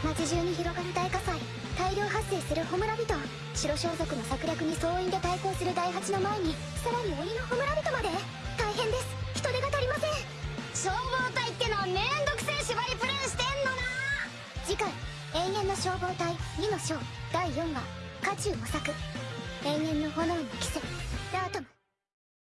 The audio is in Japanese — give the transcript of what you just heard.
街中に広がる大火災大量発生するホムラ白装束の策略に総員で対抗する第8の前にさらに鬼のホムラまで大変です。人手が足りません消防隊ってのはめんどくせえ縛りプレイしてんのな次回永遠の消防隊2の章第4話渦中模索永遠の炎。に